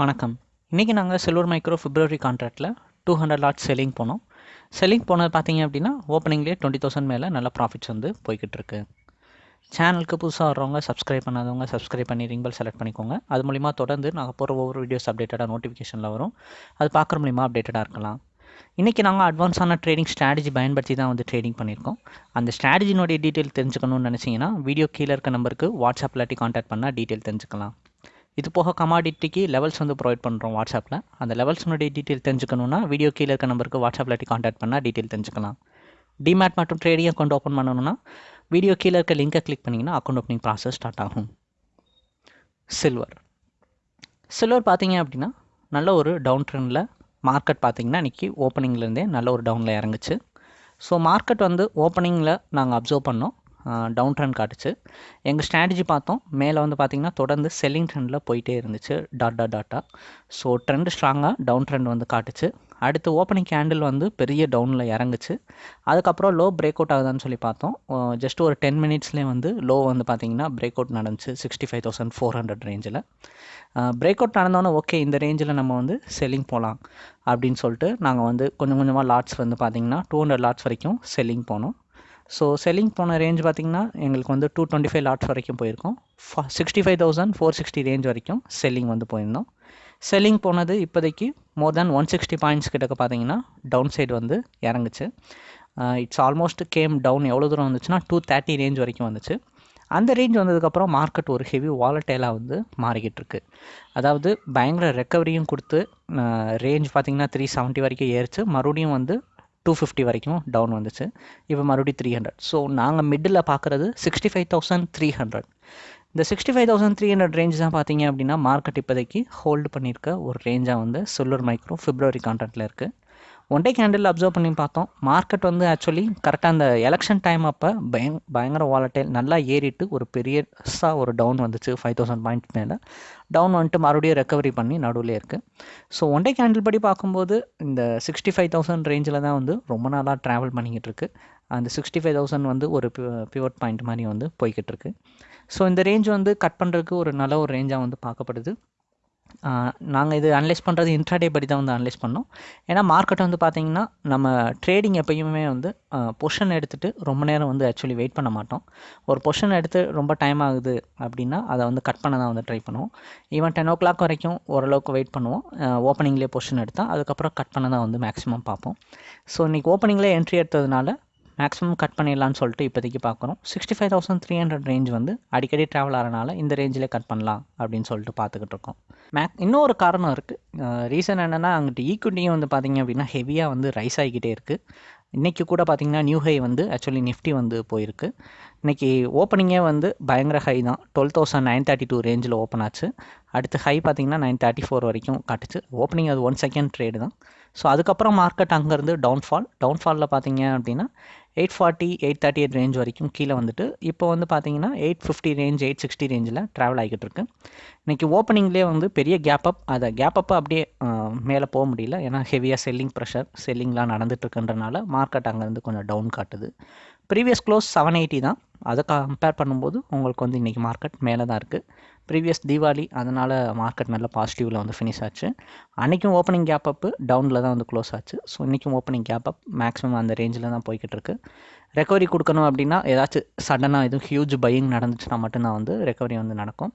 வணக்கம். இன்றைக்கி நாங்கள் சில்வர் மைக்ரோ பிப்ரவரி கான்ட்ராக்டில் டூ ஹண்ட்ரட் லாட் செல்லிங் போனோம். செல்லிங் போனது பார்த்தீங்க அப்படின்னா ஓப்பனிங்லேயே டுவெண்ட்டி தௌசண்ட் மேலே நல்ல ப்ராஃபிட்ஸ் வந்து போய்கிட்டு இருக்கு சேனலுக்கு புதுசாக வர்றவங்க சப்ஸ்கிரைப் பண்ணாதவங்க சப்ஸ்கிரைப் பண்ணி ரிங் பெல் செலக்ட் பண்ணிக்கோங்க. அது மூலிமா தொடர்ந்து நாங்கள் போகிற ஒவ்வொரு வீடியோஸ் அப்டேட்டடாக நோட்டிஃபிகேஷனில் வரும். அது பார்க்குற மூலிமா அப்டேட்டடாக இருக்கலாம். இன்றைக்கி நாங்கள் அட்வான்ஸான ட்ரேடிங் ஸ்ட்ராட்டஜி பயன்படுத்தி தான் வந்து ட்ரேடிங் பண்ணியிருக்கோம். அந்த ஸ்ட்ராட்டஜினுடைய டீட்டெயில் தெரிஞ்சுக்கணும்னு நினச்சிங்கன்னா வீடியோ கீழே இருக்க நம்பருக்கு வாட்ஸ்அப் இல்லாட்டி கான்டாக்ட் பண்ணால் டீட்டெயில் தெரிஞ்சுக்கலாம். இது போக கமாடிட்டிக்கு லெவல்ஸ் வந்து ப்ரொவைட் பண்ணுறோம் வாட்ஸ்அப்பில் அந்த லெவல்ஸ்னுடைய டீட்டெயில் தெரிஞ்சுக்கணுன்னா வீடியோ கீழே இருக்க நம்பருக்கு வாட்ஸ்அப்பில் இல்லாட்டி காண்டாக்ட் பண்ணால் டீட்டெயில் தெரிஞ்சுக்கலாம். டிமேட் மற்றும் ட்ரேடிங் அக்கௌண்ட் ஓப்பன் பண்ணணும்னா வீடியோ கீழே இருக்க லிங்கை கிளிக் பண்ணிங்கன்னா அக்கௌண்ட் ஓப்பனிங் ப்ராசஸ் ஸ்டார்ட் ஆகும். சில்வர் சில்வர் பார்த்தீங்க அப்படின்னா நல்ல ஒரு டவுன் ட்ரெண்டில் மார்க்கெட் பார்த்தீங்கன்னா இன்றைக்கி ஓப்பனிங்லேருந்தே நல்ல ஒரு டவுனில் இறங்குச்சு. ஸோ மார்க்கெட் வந்து ஓப்பனிங்கில் நாங்கள் அப்சர்வ் பண்ணோம். டவுன் ட்ரெண்ட் காட்டுச்சு. எங்கள் ஸ்ட்ராட்டஜி பார்த்தோம். மேலே வந்து பார்த்திங்கன்னா தொடர்ந்து செல்லிங் ட்ரெண்டில் போயிட்டே இருந்துச்சு. டாட்டா டாட்டா ஸோ ட்ரெண்ட் ஸ்ட்ராங்காக டவுன் ட்ரெண்ட் வந்து காட்டுச்சு. அடுத்து ஓப்பனிங் கேண்டில் வந்து பெரிய டவுனில் இறங்குச்சு. அதுக்கப்புறம் லோ பிரேக் அவுட் ஆகுதான்னு சொல்லி பார்த்தோம். ஜஸ்ட் ஒரு டென் மினிட்ஸ்லேயே வந்து லோ வந்து பார்த்திங்கன்னா பிரேக் அவுட் நடந்துச்சு. Sixty five thousand four hundred ரேஞ்சில் பிரேக் அவுட் நடந்தோன்னே ஓகே இந்த ரேஞ்சில் நம்ம வந்து செல்லிங் போகலாம் அப்படின்னு சொல்லிட்டு நாங்கள் வந்து கொஞ்சம் கொஞ்சமாக லாட்ஸ் வந்து பார்த்திங்கன்னா டூ ஹண்ட்ரட் லாட்ஸ் வரைக்கும் செல்லிங் போனோம். ஸோ செல்லிங் போன ரேஞ்ச் பார்த்திங்கன்னா எங்களுக்கு வந்து டூ டுவெண்ட்டி ஃபைவ் லாட்ஸ் வரைக்கும் போயிருக்கோம். Sixty five thousand four sixty range வரைக்கும் செல்லிங் வந்து போயிருந்தோம். செல்லிங் போனது இப்போதைக்கு more than one sixty points கிட்டக்க பார்த்தீங்கன்னா டவுன் சைடு வந்து இறங்குச்சு. இட்ஸ் ஆல்மோஸ்ட் கேம் டவுன் எவ்வளோ தூரம் வந்துச்சுன்னா டூ தேர்ட்டி ரேஞ்ச் வரைக்கும் வந்துச்சு. அந்த ரேஞ்ச் வந்ததுக்கப்புறம் மார்க்கெட் ஒரு ஹெவி வாலட்டைலாக வந்து மாறிக்கிட்டு இருக்கு. அதாவது பயங்கர ரெக்கவரியும் கொடுத்து ரேஞ்ச் பார்த்திங்கன்னா த்ரீ செவன்ட்டி வரைக்கும் ஏறிச்சு. மறுபடியும் வந்து டூ ஃபிஃப்டி வரைக்கும் டவுன் வந்துச்சு. இப்போ மறுபடியும் த்ரீ ஹண்ட்ரட் ஸோ நாங்கள் மிடில் பார்க்குறது sixty five thousand three hundred இந்த sixty five thousand three hundred range தான் பார்த்தீங்க அப்படின்னா மார்க்கெட் இப்போதைக்கு ஹோல்டு பண்ணியிருக்க ஒரு ரேஞ்சாக வந்து சொல்லூர் மைக்ரோ ஃபிப்ரவரி கான்ட்ராக்டில் இருக்குது ஒன் டே கேண்டில் அப்சர்வ் பண்ணி பார்த்தோம். மார்க்கெட் வந்து ஆக்சுவலி கரெக்டாக அந்த எலெக்ஷன் டைம் அப்போ பயங் பயங்கர வாலட்டைல் நல்லா ஏறிட்டு ஒரு பெரியஸாக ஒரு டவுன் வந்துச்சு ஃபைவ் தௌசண்ட் பாயிண்ட் மேலே. டவுன் வந்துட்டு மறுபடியும் ரெக்கவரி பண்ணி நடுவில் இருக்குது ஸோ ஒன் டே கேண்டில் படி பார்க்கும்போது இந்த சிக்ஸ்டி ஃபைவ் தௌசண்ட் ரேஞ்சில் தான் வந்து ரொம்ப நாளாக ட்ராவல் பண்ணிக்கிட்டு இருக்கு. அந்த சிக்ஸ்டி ஃபைவ் தௌசண்ட் வந்து ஒரு பியூர் பாயிண்ட் மாதிரி வந்து போய்கிட்டு இருக்கு. ஸோ இந்த ரேஞ்ச் வந்து கட் பண்ணுறதுக்கு ஒரு நல்ல ஒரு ரேஞ்சாக வந்து பார்க்கப்படுது. நாங்கள் இது அனலைஸ் பண்ணுறது இன்ட்ராடே படி தான் வந்து அனலைஸ் பண்ணோம். ஏன்னா மார்க்கெட் வந்து பார்த்திங்கன்னா நம்ம ட்ரேடிங் எப்பயுமே வந்து பொஷன் எடுத்துகிட்டு ரொம்ப நேரம் வந்து ஆக்சுவலி வெயிட் பண்ண மாட்டோம். ஒரு பொஷன் எடுத்து ரொம்ப டைம் ஆகுது அப்படின்னா அதை வந்து கட் பண்ண தான் வந்து ட்ரை பண்ணுவோம். ஈவன் டென் ஓ கிளாக் வரைக்கும் ஓரளவுக்கு வெயிட் பண்ணுவோம். ஓப்பனிங்லேயே பொஷன் எடுத்தால் அதுக்கப்புறம் கட் பண்ண தான் வந்து மேக்ஸிமம் பார்ப்போம். ஸோ இன்றைக்கி ஓப்பனிங்லேயே என்ட்ரி எடுத்ததுனால மேக்ஸிமம் கட் பண்ணிடலான்னு சொல்லிட்டு இப்போதைக்கு பார்க்குறோம். Sixty five thousand three hundred range வந்து அடிக்கடி ட்ராவல் ஆகிறனால இந்த ரேஞ்சிலே கட் பண்ணலாம் அப்படின்னு சொல்லிட்டு பார்த்துக்கிட்டு இருக்கோம். மேக் இன்னொரு காரணம் இருக்குது ரீசன் என்னென்னா அங்கிட்டு ஈக்குவிட்டியும் வந்து பார்த்திங்க அப்படின்னா ஹெவியாக வந்து ரைஸ் ஆகிக்கிட்டே இருக்குது இன்றைக்கி கூட பார்த்திங்கன்னா நியூ ஹை வந்து ஆக்சுவலி நிஃப்டி வந்து போயிருக்கு. இன்றைக்கி ஓப்பனிங்கே வந்து பயங்கர ஹை தான். Twelve thousand nine thirty two ரேஞ்சில் ஓப்பன் ஆச்சு. அடுத்து ஹை பார்த்திங்கன்னா நைன் தேர்ட்டி ஃபோர் வரைக்கும் காட்டுச்சு. ஓப்பனிங் அது ஒன் செகண்ட் ட்ரேடு தான். ஸோ அதுக்கப்புறம் மார்க்கெட் அங்கேருந்து டவுன்ஃபால் டவுன்ஃபாலில் பார்த்தீங்க அப்படின்னா eight forty eight thirty eight range வரைக்கும் கீழே வந்துட்டு இப்போ வந்து பார்த்தீங்கன்னா eight fifty range eight sixty ரேஞ்சில் ட்ராவல் ஆகிக்கிட்டு இருக்கு. இன்றைக்கி ஓப்பனிங்லேயே வந்து பெரிய கேப் அப் அதை கேப் அப் அப்படியே மேலே போக முடியல. ஏன்னா ஹெவியாக செல்லிங் ப்ரெஷர் செல்லிங்லாம் நடந்துட்டுருக்குன்றனால மார்க்கெட் அங்கேருந்து கொஞ்சம் டவுன் காட்டுது. ப்ரீவியஸ் க்ளோஸ் செவன் எயிட்டி தான். அதை கம்பேர் பண்ணும்போது உங்களுக்கு வந்து இன்றைக்கி மார்க்கெட் மேலே தான் இருக்குது ப்ரீவியஸ் தீபாவளி அதனால் மார்க்கெட் நல்ல பாசிட்டிவில் வந்து ஃபினிஷ் ஆச்சு. அன்றைக்கும் ஓப்பனிங் கேப் அப்பு டவுனில் தான் வந்து க்ளோஸ் ஆச்சு. ஸோ இன்றைக்கும் ஓப்பனிங் கேப் அப் மேக்ஸிமம் அந்த ரேஞ்சில் தான் போய்கிட்டு இருக்கு. ரெக்கவரி கொடுக்கணும் அப்படின்னா ஏதாச்சும் சடனாக எதுவும் ஹியூஜ் பையிங் நடந்துச்சுன்னா மட்டும்தான் வந்து ரெக்கவரி வந்து நடக்கும்.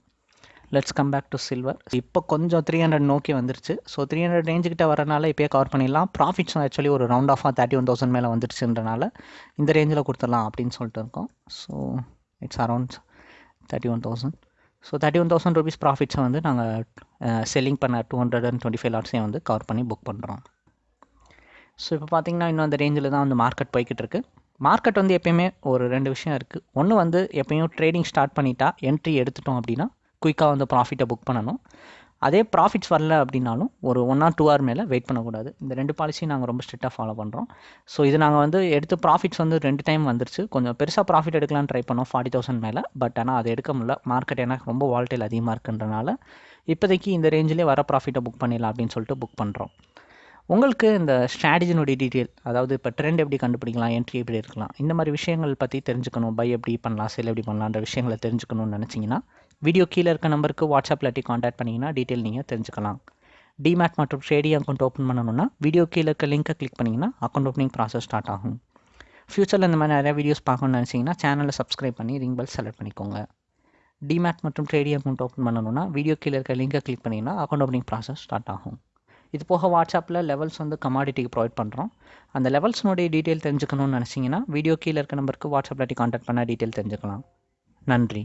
Let's come back to silver இப்போ கொஞ்சம் த்ரீ ஹண்ட்ரட் நோக்கி வந்துருச்சு. ஸோ த்ரீ ஹண்ட்ரட் ரேஞ்சுக்கிட்ட வரனால இப்போயே கவர் பண்ணிடலாம். ப்ராஃபிட்ஸும் ஆக்சுவலி ஒரு ரவுண்ட் ஆஃபாக தேர்ட்டி ஒன் தௌசண்ட் மேலே வந்துருச்சுன்றனால இந்த ரேஞ்சில் கொடுத்துடலாம் அப்படின்னு சொல்லிட்டு இருக்கோம். So it's around thirty one thousand so thirty one thousand rupees ப்ராஃபிட்ஸை வந்து நாங்கள் செல்லிங் பண்ண two hundred and twenty five லாட்ஸையும் வந்து கவர் பண்ணி புக் பண்ணுறோம் ஸோ இப்போ பார்த்தீங்கன்னா இன்னும் அந்த ரேஞ்சில் தான் வந்து மார்க்கெட் போய்கிட்டு இருக்குது மார்க்கெட் வந்து எப்பயுமே ஒரு ரெண்டு விஷயம் இருக்குது ஒன்று வந்து எப்பயும் ட்ரேடிங் ஸ்டார்ட் பண்ணிட்டா என்ட்ரி எடுத்துட்டோம் அப்படின்னா குயிக்காக வந்து ப்ராஃபிட்டை புக் பண்ணணும். அதே ப்ராஃபிட்ஸ் வரல அப்படின்னாலும் ஒரு ஒன் ஆர் டூ ஹவர் மேலே வெயிட் பண்ணக்கூடாது. இந்த ரெண்டு பாலிசியும் நாங்கள் ரொம்ப ஸ்ட்ரிக்டாக ஃபாலோ பண்ணுறோம் ஸோ இது நாங்கள் வந்து எடுத்து ப்ராஃபிட்ஸ் வந்து ரெண்டு டைம் வந்துருச்சு. கொஞ்சம் பெருசாக ப்ராஃபிட் எடுக்கலாம்னு ட்ரை பண்ணோம் ஃபார்ட்டி தௌசண்ட் மேலே. பட் ஆனால் அது எடுக்க முடியல. மார்க்கெட் எனக்கு ரொம்ப வால்டைல் அதிகமாக இருக்குன்றனால இப்போதைக்கு இந்த ரேஞ்சிலே வர ப்ராஃபிட்டை புக் பண்ணிடலாம் அப்படின்னு சொல்லிட்டு புக் பண்ணுறோம் உங்களுக்கு இந்த ஸ்ட்ராட்டஜினுடைய டீட்டெயில் அதாவது இப்போ ட்ரெண்ட் எப்படி கண்டுபிடிக்கலாம் என்ட்ரி எப்படி இருக்கலாம் இந்த மாதிரி விஷயங்கள் பற்றி தெரிஞ்சுக்கணும் பை எப்படி பண்ணலாம் செல் எப்படி பண்ணலான்ற விஷயங்களை தெரிஞ்சுக்கணும்னு நினச்சிங்கன்னா வீடியோ கீழே இருக்க நம்பருக்கு வாட்ஸ்அப்பில் இல்லாட்டி காண்டாக்ட் பண்ணிங்கன்னா டீட்டெயில் நீங்கள் தெரிஞ்சுக்கலாம். டிமேட் மற்றும் ட்ரேடிங் அக்கௌண்ட் ஓப்பன் பண்ணணும்னா வீடியோ கீழே இருக்க லிங்க்கை கிளிக் பண்ணிங்கன்னா அக்கௌண்ட் ஓப்பனிங் ப்ராசஸ் ஸ்டார்ட் ஆகும். ஃப்யூச்சரில் இந்த மாதிரி நிறையா வீடியோஸ் பார்க்கணும்னு நினச்சிங்கன்னா சேனலை சப்ஸ்கிரைப் பண்ணி ரிங் பெல் செலக்ட் பண்ணிக்கோங்க. டிமேட் மற்றும் ட்ரேடிங் அக்கௌண்ட் ஓப்பன் பண்ணணும்னா வீடியோ கீழே இருக்க லிங்கை கிளிக் பண்ணிங்கன்னா அக்கௌண்ட் ஓப்பனிங் ப்ராசஸ் ஸ்டார்ட் ஆகும். இது போக வாட்ஸ்அப்பில் லெவல்ஸ் வந்து கமாடிட்டிக்கு ப்ரொவைட் பண்ணுறோம் அந்த லெவல்ஸ்னுடைய டீட்டெயில் தெரிஞ்சுக்கணும்னு நினச்சிங்கன்னா வீடியோ கீழே இருக்க நம்பருக்கு வாட்ஸ்அப்பில் காண்டாக்ட் பண்ண டீட்டெயில் தெரிஞ்சுக்கலாம். நன்றி.